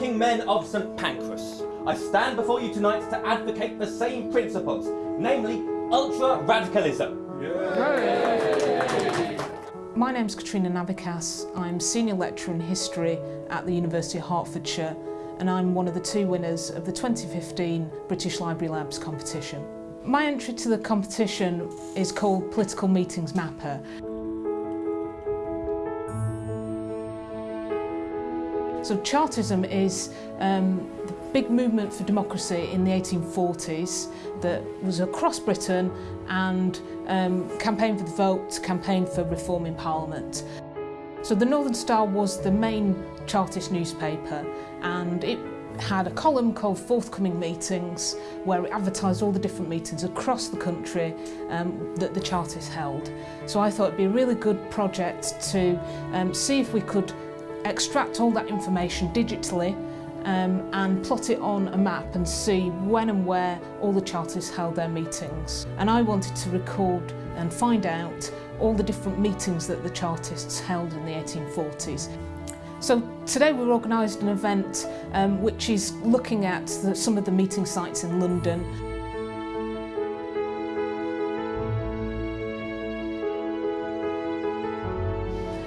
working men of St Pancras, I stand before you tonight to advocate the same principles, namely ultra-radicalism. My name's Katrina Navickas. I'm Senior Lecturer in History at the University of Hertfordshire and I'm one of the two winners of the 2015 British Library Labs competition. My entry to the competition is called Political Meetings Mapper. So Chartism is um, the big movement for democracy in the 1840s that was across Britain and um, campaigned for the vote, campaigned for reform in Parliament. So the Northern Star was the main Chartist newspaper and it had a column called Forthcoming Meetings where it advertised all the different meetings across the country um, that the Chartists held. So I thought it'd be a really good project to um, see if we could extract all that information digitally um, and plot it on a map and see when and where all the Chartists held their meetings. And I wanted to record and find out all the different meetings that the Chartists held in the 1840s. So today we've organised an event um, which is looking at the, some of the meeting sites in London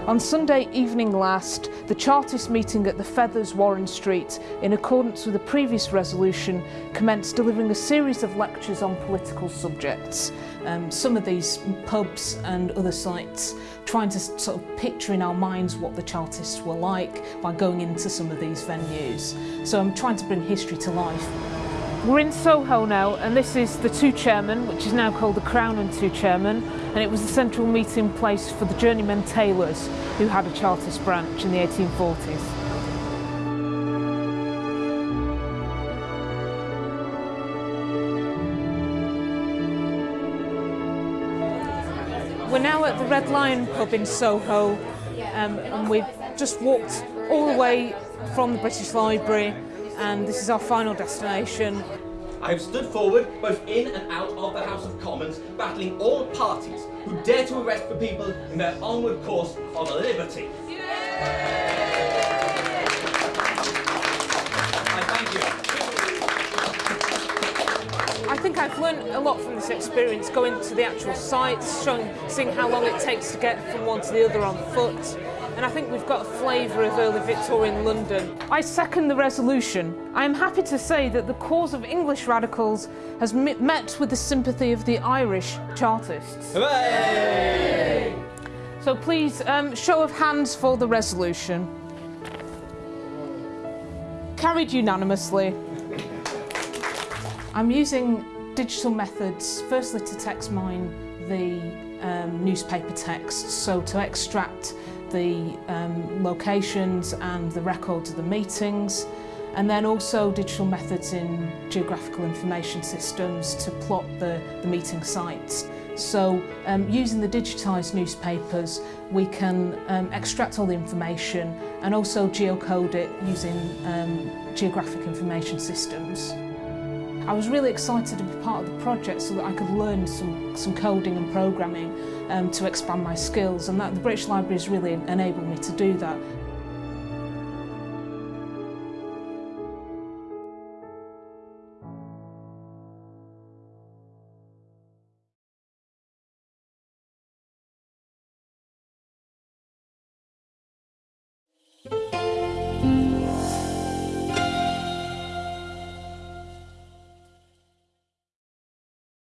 On Sunday evening last, the Chartist meeting at the Feathers, Warren Street, in accordance with a previous resolution, commenced delivering a series of lectures on political subjects. Um, some of these pubs and other sites, trying to sort of picture in our minds what the Chartists were like by going into some of these venues. So I'm trying to bring history to life. We're in Soho now and this is the Two Chairmen, which is now called the Crown and Two Chairmen and it was the central meeting place for the journeymen tailors who had a Chartist branch in the 1840s. We're now at the Red Lion pub in Soho um, and we've just walked all the way from the British Library and this is our final destination. I have stood forward, both in and out of the House of Commons, battling all parties who dare to arrest the people in their onward course of liberty. I thank you. I think I've learned a lot from this experience, going to the actual sites, showing, seeing how long it takes to get from one to the other on foot, and I think we've got a flavour of early Victorian London. I second the resolution. I am happy to say that the cause of English radicals has met with the sympathy of the Irish Chartists. Hooray! So please, um, show of hands for the resolution. Carried unanimously. I'm using digital methods, firstly to text mine the um, newspaper text, so to extract the um, locations and the records of the meetings and then also digital methods in geographical information systems to plot the, the meeting sites. So um, using the digitised newspapers we can um, extract all the information and also geocode it using um, geographic information systems. I was really excited to be part of the project so that I could learn some, some coding and programming um, to expand my skills and that the British Library has really enabled me to do that.